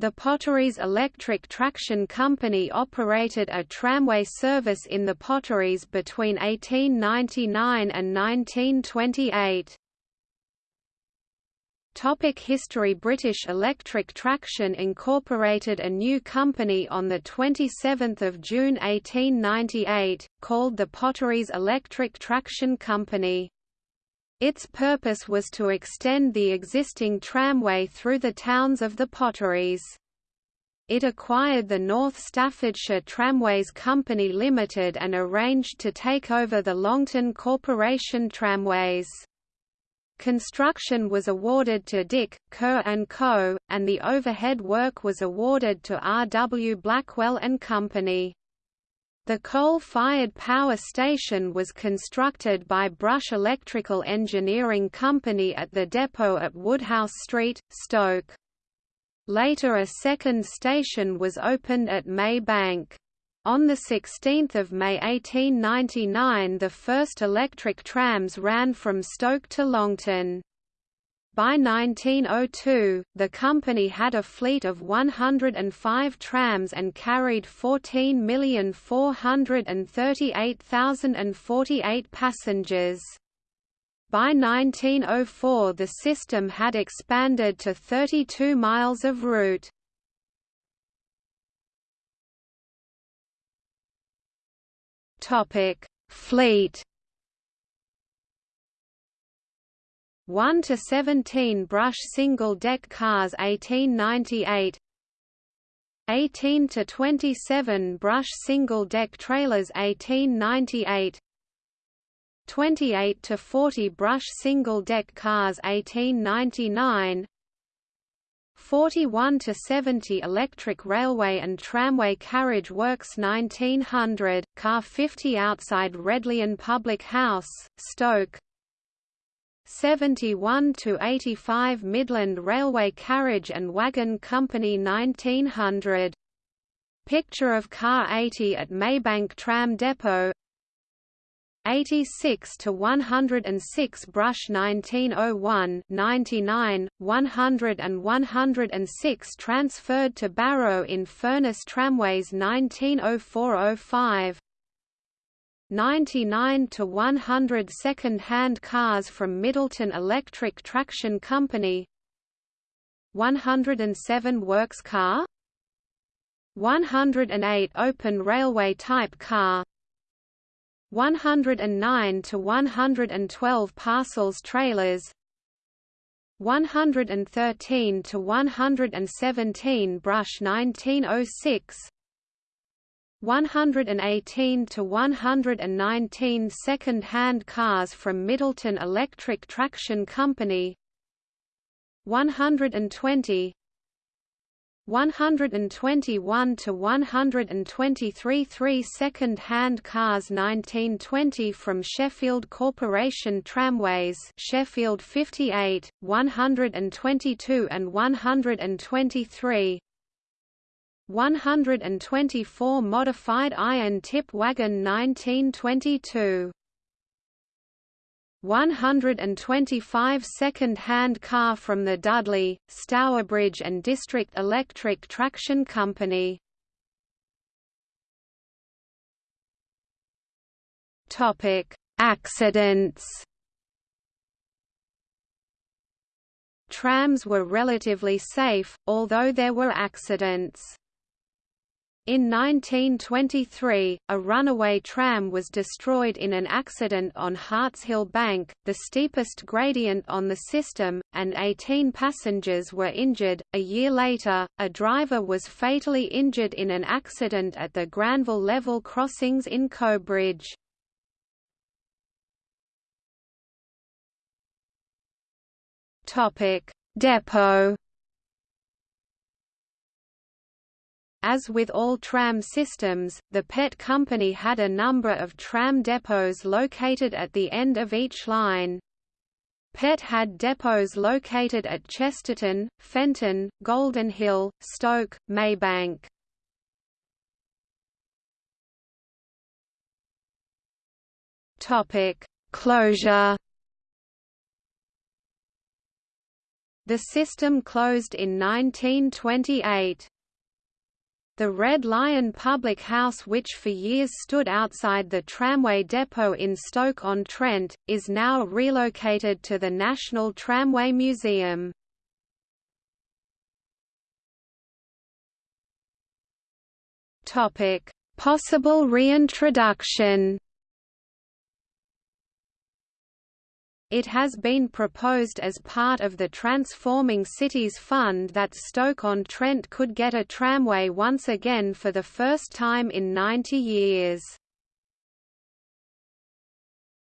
The Potteries Electric Traction Company operated a tramway service in the Potteries between 1899 and 1928. Topic history British Electric Traction incorporated a new company on 27 June 1898, called the Potteries Electric Traction Company. Its purpose was to extend the existing tramway through the towns of the Potteries. It acquired the North Staffordshire Tramways Company Limited and arranged to take over the Longton Corporation Tramways. Construction was awarded to Dick, Kerr & Co., and the overhead work was awarded to R. W. Blackwell & Company. The coal-fired power station was constructed by Brush Electrical Engineering Company at the depot at Woodhouse Street, Stoke. Later a second station was opened at May Bank. On 16 May 1899 the first electric trams ran from Stoke to Longton. By 1902, the company had a fleet of 105 trams and carried 14,438,048 passengers. By 1904 the system had expanded to 32 miles of route. Fleet 1 to 17 brush single-deck cars 1898 18 to 27 brush single-deck trailers 1898 28 to 40 brush single-deck cars 1899 41 to 70 electric railway and tramway carriage works 1900 car 50 outside Red Lion Public House Stoke 71 to 85 Midland Railway Carriage and Wagon Company 1900 Picture of car 80 at Maybank Tram Depot. 86 to 106 Brush 1901 99 100 and 106 transferred to Barrow in Furness Tramways 1904-05 99 to 100 second-hand cars from Middleton Electric Traction Company. 107 works car. 108 open railway type car. 109 to 112 parcels trailers. 113 to 117 brush 1906 118 to 119 second-hand cars from Middleton Electric Traction Company. 120 121 to 123 three second-hand cars 1920 from Sheffield Corporation Tramways. Sheffield 58 122 and 123 124 modified iron tip wagon 1922 125 second-hand car from the Dudley, Stourbridge and District Electric Traction Company. Topic: Accidents. Trams were relatively safe, although there were accidents. In 1923, a runaway tram was destroyed in an accident on Hartshill Bank, the steepest gradient on the system, and 18 passengers were injured. A year later, a driver was fatally injured in an accident at the Granville level crossings in Cobridge. Topic: Depot As with all tram systems, the PET company had a number of tram depots located at the end of each line. PET had depots located at Chesterton, Fenton, Golden Hill, Stoke, Maybank. Topic: Closure The system closed in 1928. The Red Lion Public House which for years stood outside the tramway depot in Stoke-on-Trent, is now relocated to the National Tramway Museum. Possible reintroduction It has been proposed as part of the Transforming Cities Fund that Stoke-on-Trent could get a tramway once again for the first time in 90 years.